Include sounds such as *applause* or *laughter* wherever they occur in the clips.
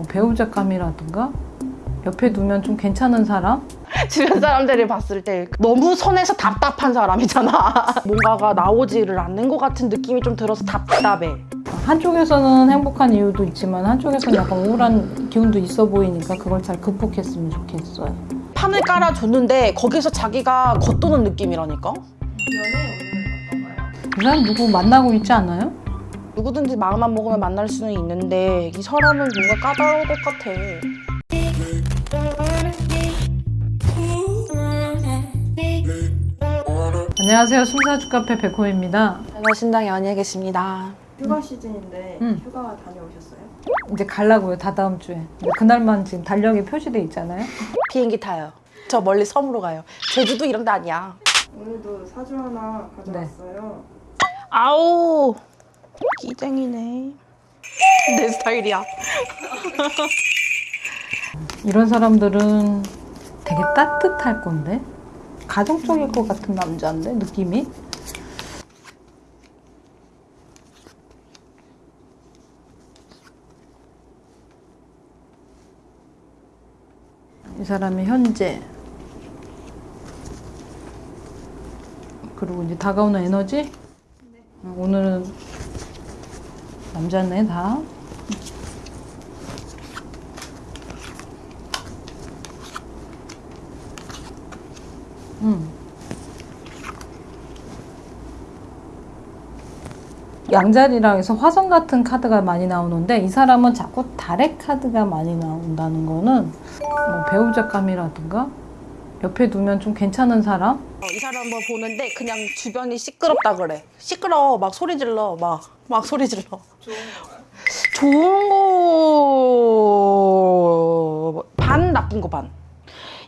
뭐 배우자감이라든가 옆에 두면 좀 괜찮은 사람? 주변 사람들이 봤을 때 너무 선에서 답답한 사람이잖아. *laughs* 뭔가가 나오지를 않는 것 같은 느낌이 좀 들어서 답답해. 한쪽에서는 행복한 이유도 있지만 한쪽에서는 약간 우울한 기운도 있어 보이니까 그걸 잘 극복했으면 좋겠어요. 판을 깔아줬는데 거기서 자기가 겉도는 느낌이라니까? 이 사람 누구 만나고 있지 않아요? 누구든지 마음만 먹으면 만날 수는 있는데 이 사람은 뭔가 까다로울 것 같아. 안녕하세요. 숨사주 카페 백호입니다. 신당에 안에 계십니다. 휴가 시즌인데 음. 휴가 다녀오셨어요? 이제 갈라고요. 다 다음 주에. 그날만 지금 달력에 표시돼 있잖아요. 비행기 타요. 저 멀리 섬으로 가요. 제주도 이런 데 아니야. 오늘도 사주 하나 가져왔어요. 아우 끼쟁이네. *laughs* 내 스타일이야. *laughs* 이런 사람들은 되게 따뜻할 건데 가정적일 것 같은 남자인데 느낌이 이 사람이 현재 그리고 이제 다가오는 에너지 어, 오늘은 남자네 다 음. 양자리랑 해서 화성 같은 카드가 많이 나오는데 이 사람은 자꾸 달의 카드가 많이 나온다는 거는 뭐 배우자감이라든가 옆에 두면 좀 괜찮은 사람? 어, 이 사람 뭐 보는데 그냥 주변이 시끄럽다 그래. 시끄러워. 막 소리 질러. 막, 막 소리 질러. 좋은 거. 반, 나쁜 거 반.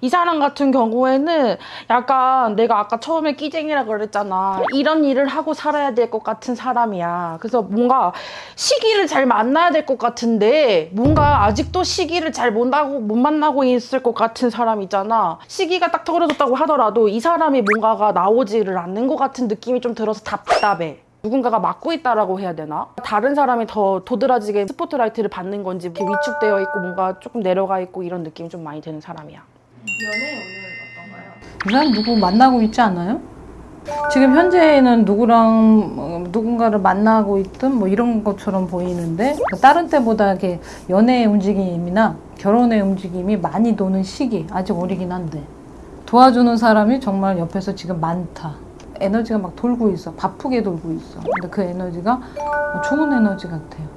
이 사람 같은 경우에는 약간 내가 아까 처음에 끼쟁이라 그랬잖아. 이런 일을 하고 살아야 될 것 같은 사람이야. 그래서 뭔가 시기를 잘 만나야 될 것 같은데 뭔가 아직도 시기를 잘 못 만나고, 못 만나고 있을 것 같은 사람 있잖아. 시기가 딱 떨어졌다고 하더라도 이 사람이 뭔가가 나오지를 않는 것 같은 느낌이 좀 들어서 답답해. 누군가가 막고 있다라고 해야 되나? 다른 사람이 더 도드라지게 스포트라이트를 받는 건지 위축되어 있고 뭔가 조금 내려가 있고 이런 느낌이 좀 많이 드는 사람이야. 연애 오늘 어떤가요? 이 사람 누구 만나고 있지 않아요? 지금 현재는 누구랑 어, 누군가를 만나고 있든 뭐 이런 것처럼 보이는데 다른 때보다 이렇게 연애의 움직임이나 결혼의 움직임이 많이 도는 시기 아직 어리긴 한데 도와주는 사람이 정말 옆에서 지금 많다. 에너지가 막 돌고 있어. 바쁘게 돌고 있어. 근데 그 에너지가 좋은 에너지 같아요.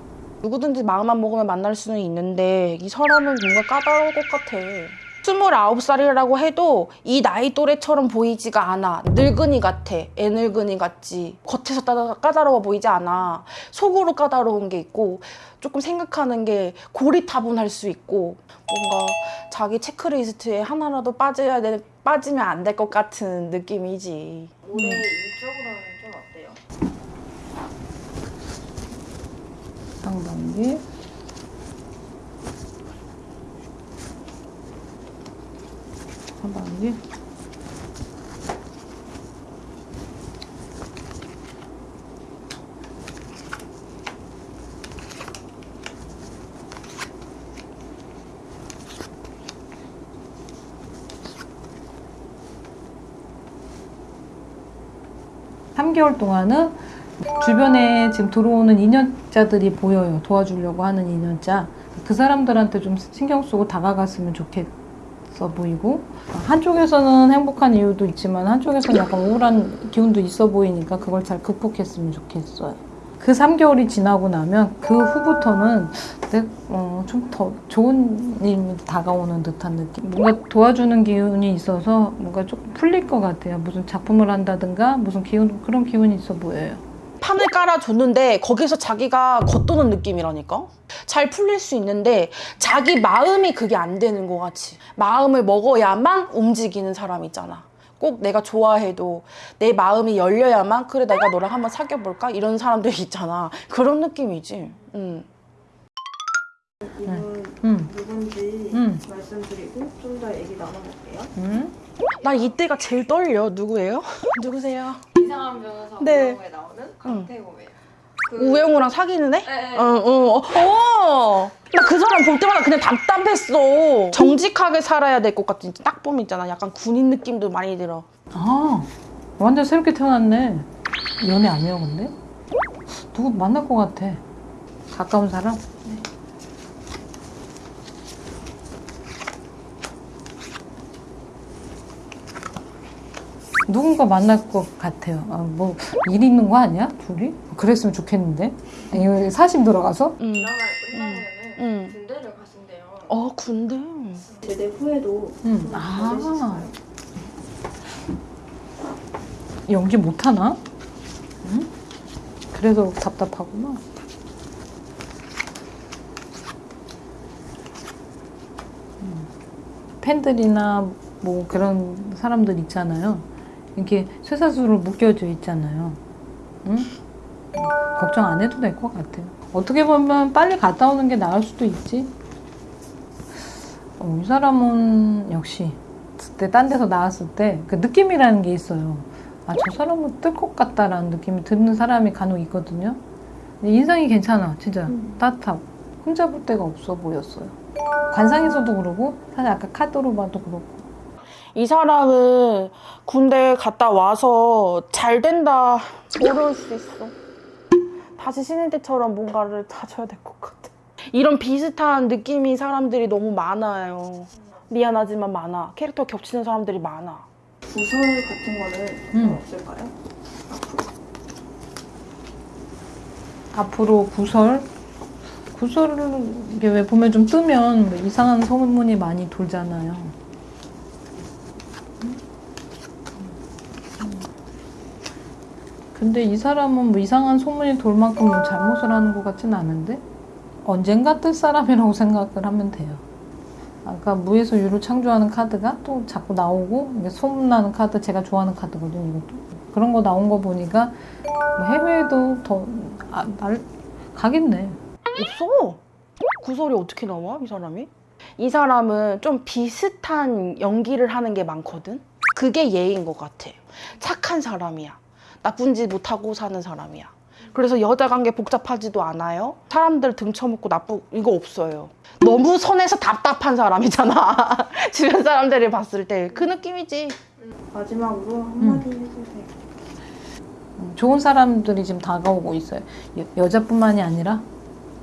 누구든지 마음만 먹으면 만날 수는 있는데 이 사람은 뭔가 까다로울 것 같아. 29살이라고 해도 이 나이 또래처럼 보이지가 않아. 늙은이 같아. 애늙은이 같지. 겉에서 따- 까다로워 보이지 않아. 속으로 까다로운 게 있고 조금 생각하는 게 고리타분할 수 있고 뭔가 자기 체크리스트에 하나라도 빠져야 돼, 빠지면 안 될 것 같은 느낌이지. 올해 일적으로는 좀 어때요? 상반기. 하반기. 삼개월 동안은 주변에 지금 들어오는 인연자들이 보여요. 도와주려고 하는 인연자. 그 사람들한테 좀 신경 쓰고 다가갔으면 좋겠 어 보이고 한쪽에서는 행복한 이유도 있지만 한쪽에서는 약간 우울한 기운도 있어 보이니까 그걸 잘 극복했으면 좋겠어요. 그 3개월이 지나고 나면 그 후부터는 어, 좀 더 좋은 일이 다가오는 듯한 느낌. 뭔가 도와주는 기운이 있어서 뭔가 조금 풀릴 것 같아요. 무슨 작품을 한다든가 무슨 기운 그런 기운이 있어 보여요. 판을 깔아줬는데 거기서 자기가 겉도는 느낌이라니까? 잘 풀릴 수 있는데 자기 마음이 그게 안 되는 것 같이 마음을 먹어야만 움직이는 사람 있잖아 꼭 내가 좋아해도 내 마음이 열려야만 그래 내가 너랑 한번 사귀어볼까? 이런 사람들 있잖아 그런 느낌이지 음. 이분 음. 누군지 음. 말씀드리고 좀 더 얘기 나눠볼게요. 음? 나 이때가 제일 떨려 누구예요? *laughs* 누구세요? 이상한 변호사 네. 나오는 그 우영우랑 사귀는 애? 네. 어, 어, 어. 어. 나 그 사람 볼 때마다 그냥 답답했어. 정직하게 살아야 될 것 같은 딱 보면 있잖아. 약간 군인 느낌도 많이 들어. 아 완전 새롭게 태어났네. 연애 아니야 근데? 누구 만날 것 같아. 가까운 사람? 누군가 만날 것 같아요. 아, 뭐, 일 있는 거 아니야? 둘이? 그랬으면 좋겠는데? 이거 사심 들어가서? 응. 드라마를 끝나면은 응. 군대를 가신대요. 어 군대. 제대 후에도 응. 군대 아. 연기 못하나? 응? 그래서 답답하구나. 음. 팬들이나 뭐 그런 사람들 있잖아요. 이렇게 쇠사슬로 묶여져 있잖아요. 응? 음, 걱정 안 해도 될 것 같아요. 어떻게 보면 빨리 갔다 오는 게 나을 수도 있지. 어, 이 사람은 역시 그때 딴 데서 나왔을 때 그 느낌이라는 게 있어요. 아, 저 사람은 뜰 것 같다라는 느낌이 드는 사람이 간혹 있거든요. 근데 인상이 괜찮아, 진짜. 따뜻하고. 혼자 볼 데가 없어 보였어요. 관상에서도 그러고, 사실 아까 카드로 봐도 그렇고. 이 사람은 군대 갔다 와서 잘 된다 어려울 수 있어. 다시 신인 때처럼 뭔가를 다져야 될 것 같아. 이런 비슷한 느낌이 사람들이 너무 많아요. 미안하지만 많아. 캐릭터 겹치는 사람들이 많아. 부설 같은 거는 좀 음. 없을까요? 앞으로 구설? 구설을 이게 왜 보면 좀 뜨면 뭐 이상한 소문이 많이 돌잖아요. 근데 이 사람은 뭐 이상한 소문이 돌 만큼 뭐 잘못을 하는 것 같진 않은데 언젠가 뜰 사람이라고 *laughs* 생각을 하면 돼요. 아까 무에서 유를 창조하는 카드가 또 자꾸 나오고 소문나는 카드 제가 좋아하는 카드거든요. 이것도 그런 거 나온 거 보니까 뭐 해외에도 더 아, 날 가겠네. 없어. 구설이 어떻게 나와? 이 사람이? 이 사람은 좀 비슷한 연기를 하는 게 많거든. 그게 예인 것 같아. 착한 사람이야. 나쁜 짓 못하고 사는 사람이야. 그래서 여자 관계 복잡하지도 않아요. 사람들 등쳐먹고 나쁘 이거 없어요. 너무 선에서 답답한 사람이잖아. *laughs* 주변 사람들이 봤을 때 그 느낌이지. 마지막으로 한마디 해주세요. 좋은 사람들이 지금 다가오고 있어요. 여, 여자뿐만이 아니라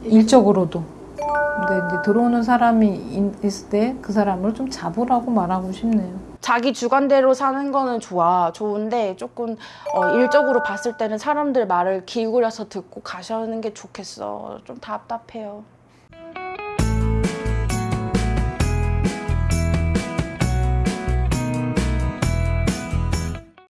일적으로도. 근데 이제 들어오는 사람이 있- 있을 때 그 사람을 좀 잡으라고 말하고 싶네요. 자기 주관대로 사는 거는 좋아 좋은데 조금 어, 일적으로 봤을 때는 사람들 말을 기울여서 듣고 가시는 게 좋겠어. 좀 답답해요